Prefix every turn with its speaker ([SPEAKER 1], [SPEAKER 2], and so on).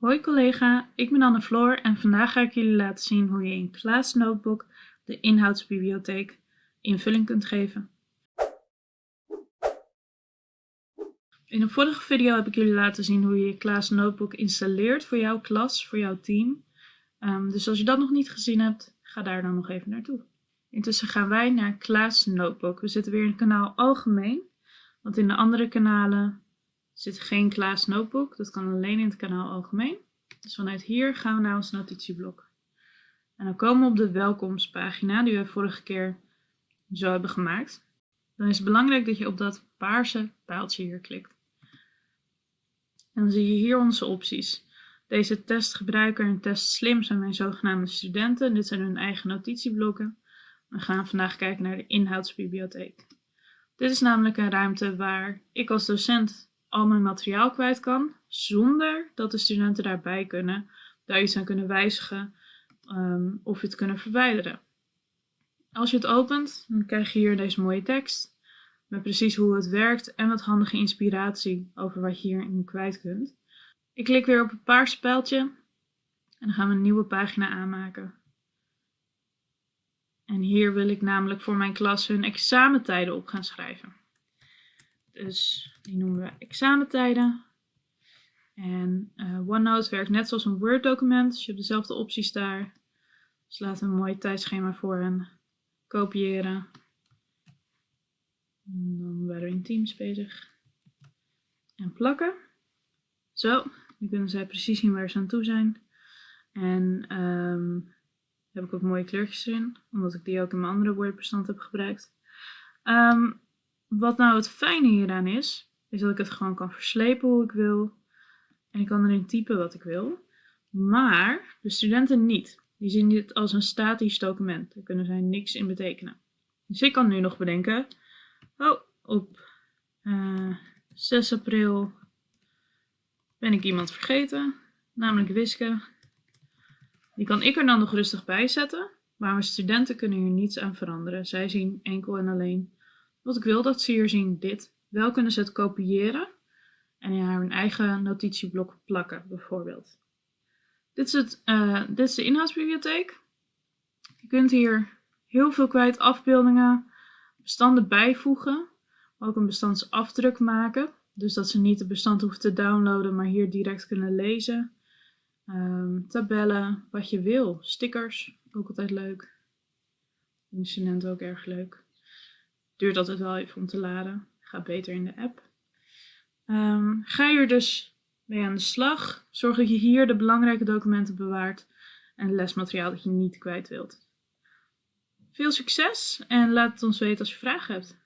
[SPEAKER 1] Hoi collega, ik ben Anne Floor en vandaag ga ik jullie laten zien hoe je in Klaas Notebook, de inhoudsbibliotheek, invulling kunt geven. In een vorige video heb ik jullie laten zien hoe je Klaas Notebook installeert voor jouw klas, voor jouw team. Um, dus als je dat nog niet gezien hebt, ga daar dan nog even naartoe. Intussen gaan wij naar Klaas Notebook. We zitten weer in het kanaal Algemeen, want in de andere kanalen zit geen Klaas Notebook. Dat kan alleen in het kanaal Algemeen. Dus vanuit hier gaan we naar ons notitieblok. En dan komen we op de welkomstpagina die we vorige keer zo hebben gemaakt. Dan is het belangrijk dat je op dat paarse pijltje hier klikt. En dan zie je hier onze opties. Deze testgebruiker en test slim zijn mijn zogenaamde studenten. Dit zijn hun eigen notitieblokken. We gaan vandaag kijken naar de inhoudsbibliotheek. Dit is namelijk een ruimte waar ik als docent al mijn materiaal kwijt kan, zonder dat de studenten daarbij kunnen, daar iets aan kunnen wijzigen um, of het kunnen verwijderen. Als je het opent, dan krijg je hier deze mooie tekst met precies hoe het werkt en wat handige inspiratie over wat je hierin kwijt kunt. Ik klik weer op het paarse pijltje en dan gaan we een nieuwe pagina aanmaken. En hier wil ik namelijk voor mijn klas hun examentijden op gaan schrijven. Dus die noemen we examentijden. En uh, OneNote werkt net zoals een Word document. Dus je hebt dezelfde opties daar. Dus laten we een mooi tijdschema voor hen kopiëren. En dan waren we in Teams bezig. En plakken. Zo, nu kunnen zij precies zien waar ze aan toe zijn. En um, heb ik ook mooie kleurtjes erin, omdat ik die ook in mijn andere Word-bestand heb gebruikt. Um, wat nou het fijne hieraan is, is dat ik het gewoon kan verslepen hoe ik wil. En ik kan erin typen wat ik wil. Maar de studenten niet. Die zien dit als een statisch document. Daar kunnen zij niks in betekenen. Dus ik kan nu nog bedenken. Oh, op uh, eh, 6 april ben ik iemand vergeten. Namelijk Wiske. Die kan ik er dan nog rustig bij zetten. Maar mijn studenten kunnen hier niets aan veranderen. Zij zien enkel en alleen wat ik wil dat ze hier zien dit. Wel kunnen ze het kopiëren en in hun eigen notitieblok plakken bijvoorbeeld. Dit is, het, uh, dit is de inhoudsbibliotheek. Je kunt hier heel veel kwijt afbeeldingen, bestanden bijvoegen, ook een bestandsafdruk maken. Dus dat ze niet het bestand hoeven te downloaden, maar hier direct kunnen lezen. Um, tabellen, wat je wil. Stickers, ook altijd leuk. Incident ook erg leuk. Duurt altijd wel even om te laden. Gaat beter in de app. Um, ga hier dus mee aan de slag. Zorg dat je hier de belangrijke documenten bewaart en lesmateriaal dat je niet kwijt wilt. Veel succes en laat het ons weten als je vragen hebt.